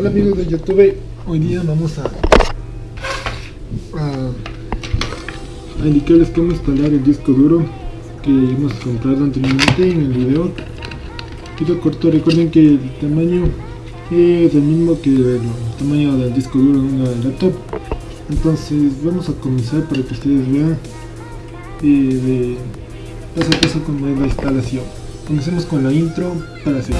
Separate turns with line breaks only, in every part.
Hola amigos de YouTube, hoy día vamos a, a, a indicarles cómo instalar el disco duro que hemos comprado anteriormente en el video. Video corto, recuerden que el tamaño es el mismo que el tamaño del disco duro en una laptop. Entonces vamos a comenzar para que ustedes vean eh, de paso a paso cómo es la instalación. Comencemos con la intro para hacer.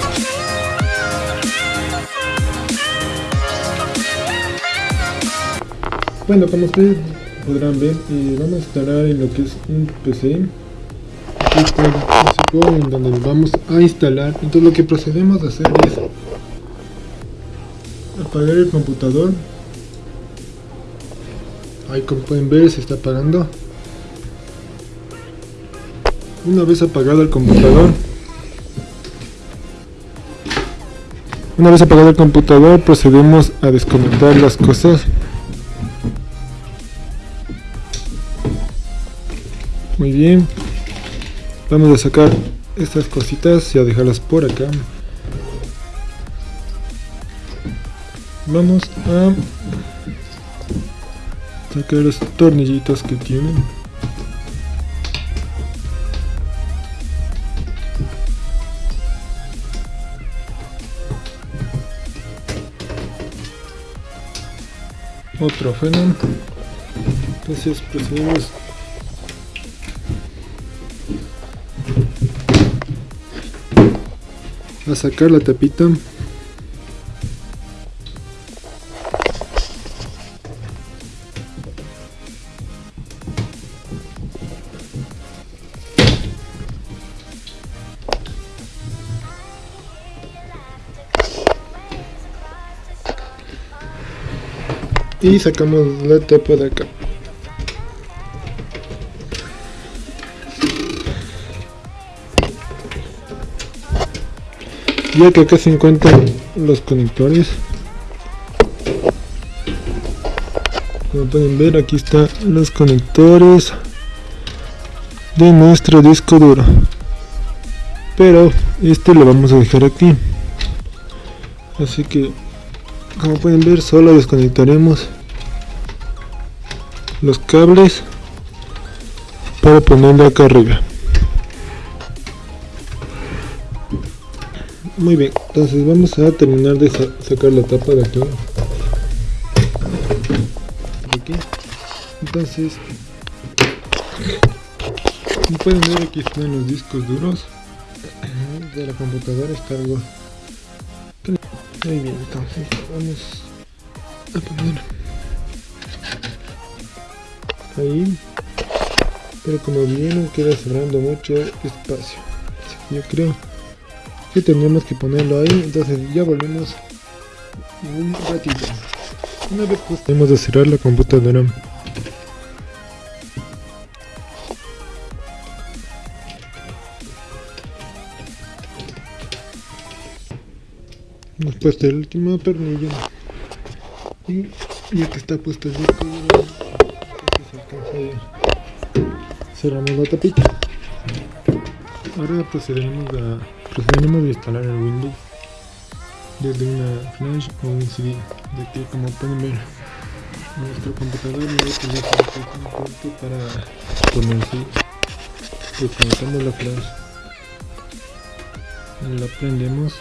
Bueno, como ustedes podrán ver, eh, vamos a instalar en lo que es un PC. Aquí está el en donde vamos a instalar. Entonces lo que procedemos a hacer es apagar el computador. Ahí como pueden ver se está apagando. Una vez apagado el computador, una vez apagado el computador procedemos a desconectar las cosas Muy bien. Vamos a sacar estas cositas y a dejarlas por acá. Vamos a sacar los tornillitos que tienen. Otro fenómeno. Entonces procedemos a sacar la tapita. Y sacamos la tapa de acá ya que acá se encuentran los conectores. Como pueden ver aquí están los conectores de nuestro disco duro. Pero este lo vamos a dejar aquí. Así que como pueden ver solo desconectaremos los cables para ponerlo acá arriba Muy bien, entonces vamos a terminar de sacar la tapa de aquí. aquí. Entonces, como pueden ver aquí están los discos duros de la computadora, está algo... Muy bien, entonces vamos a poner ahí pero como vieron queda sobrando mucho espacio yo creo que tenemos que ponerlo ahí. Entonces ya volvemos un ratito. Una vez pues tenemos de cerrar la computadora. Hemos puesto el último tornillo. Y ya que está puesto el disco cerramos la tapita. Ahora procederemos a procedemos a instalar el Windows desde una flash o un CD de que como pueden ver nuestro computador ya tener un punto para ponerse pues conectando la flash. La prendemos.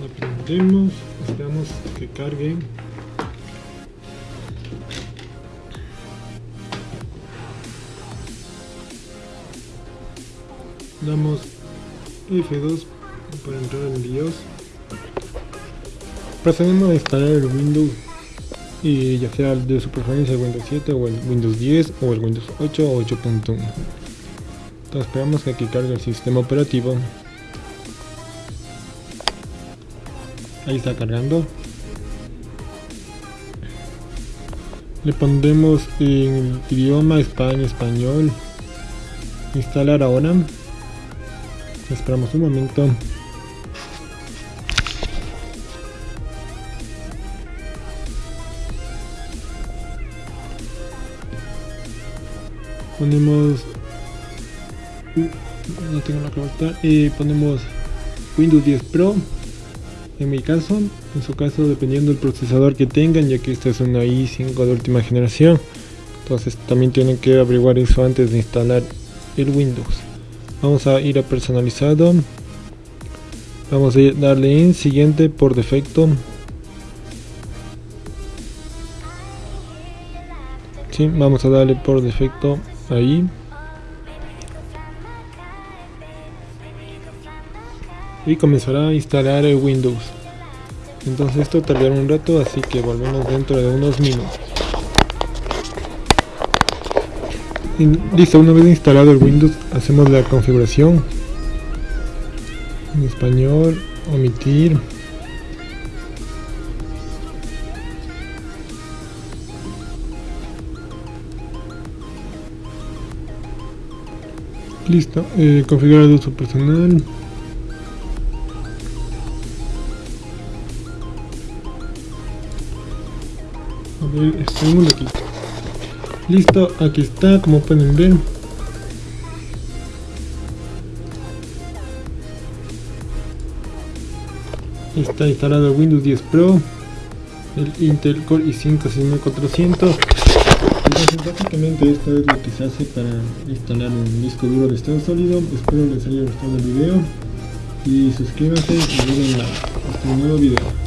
La prendemos esperamos que cargue damos F2 para entrar en BIOS. Procedemos a instalar el Windows y ya sea de su preferencia el Windows 7 o el Windows 10 o el Windows 8 o 8.1 entonces esperamos que aquí cargue el sistema operativo. Ahí está cargando. Le pondremos en el idioma España español. Instalar ahora Esperamos un momento. Ponemos no tengo la carta. Y ponemos Windows 10 Pro. En mi caso, en su caso, dependiendo del procesador que tengan, ya que esta es una i5 de última generación. Entonces también tienen que averiguar eso antes de instalar el Windows. Vamos a ir a personalizado. Vamos a darle en siguiente por defecto. Sí, vamos a darle por defecto ahí. Y comenzará a instalar el Windows. Entonces esto tardará un rato, así que volvemos dentro de unos minutos. Listo, una vez instalado el Windows, hacemos la configuración. En español, omitir. Listo, eh, configurar uso personal. A ver, estamos aquí. Listo, aquí está, como pueden ver. Está instalado Windows 10 Pro, el Intel Core i5 6400. Entonces básicamente esto es lo que se hace para instalar un disco duro de estado sólido. Espero les haya gustado el video y suscríbanse y miren a este nuevo video.